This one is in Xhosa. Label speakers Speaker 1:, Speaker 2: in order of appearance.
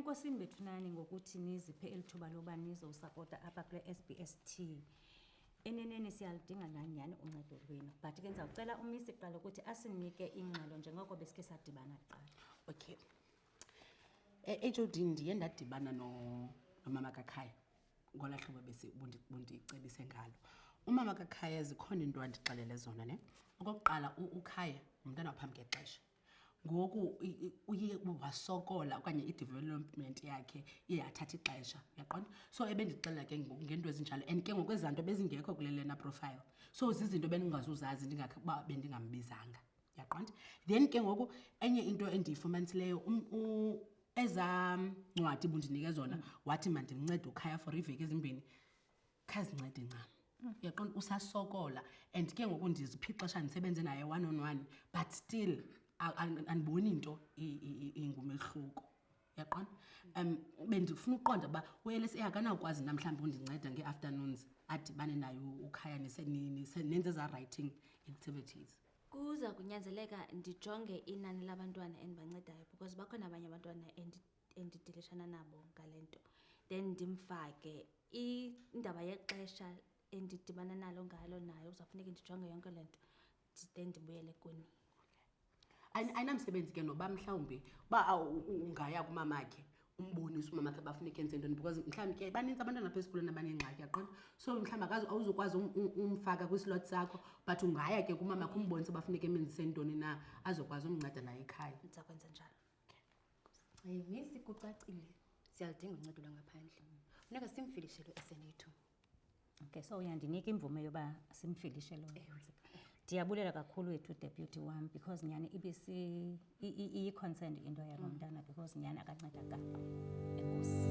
Speaker 1: enkosini bethunani ngokuthi niziphe eli thuba loba nizowusapota apha kule s b s t eneneni siyaludinga nanyhani uncedo lwenu but ke ndizawucela umisi kuqala ukuthi asinike ingxelo njengoko besike sadibana kuqala
Speaker 2: okay E-HOD ndiye ndadibana nomama kakhaya ngola hlobo bundicebise ngalo umama kakhaya zikhona into andixelele zona ne okokuqala ukhaya ngumntana waphambi ngexesha ngoku uye wasokola okanye i-development yakhe iye yathatha ixesha uyaqonda so ebendixelela ke ngoku ngento ezinjalo and ke ngoku ezaa nto bezingekho kule lena profile so zizinto bendingazuzazi ndingakba bendingambizanga yaqonda then ke ngoku enye into endiyifumanisileyo um, ezaa ncwadi bundinike zona wathi mandimncede ukhaya for iiveki ezimbini khazincede ncam uyaqonda usasokola and ke ngoku ndiziphixesha ndisebenze naye one on one but still andiboni nto ingumehluko yaqona um bendifuna ukuqonda uba ulsa akanawukwazi na mhlawumbi undinceda ngee-afternoons adibane nayo ukhaya nenze eza-writing activities
Speaker 3: Kuza kunyanzeleka ndijonge inani labantwana endibancedayo because bakhona abanye abantwana endidilishana nabo ngale nto, then ndimfake. Indaba yexesha endidibana nalo ngalo nayo kuzawufuneke ndijonge yonke le nto then ndibuyele kuni.
Speaker 2: Ayinamsebenzi ke noba mhlawumbi uba ungaya kumamakhe umbonisa umama xa bafuna ikhense ntoni because mhlawumbi ke baninzi abantwana apha esikolweni abanengxaki yaqonda so mhlawumbi akazi awuzukwazi um, um, umfaka kwislot sakho but ungaya ke kumama kho umbonisa bafuneka emenzise ntoni na azokwazi umnceda naye ekhaya
Speaker 3: ndiza kwenza njalo
Speaker 4: okay. misi kucacile siyalidinga uncedo lwangaphandle funeka simfilishelo esenethu
Speaker 1: Okay, so uyandinika imvume yoba simfilishe lo ndiyabulela kakhulu wethu deputy wam because nyhani ibisi iyi-concerned into yalo mm. mntana because nyhani akancedakala enkosi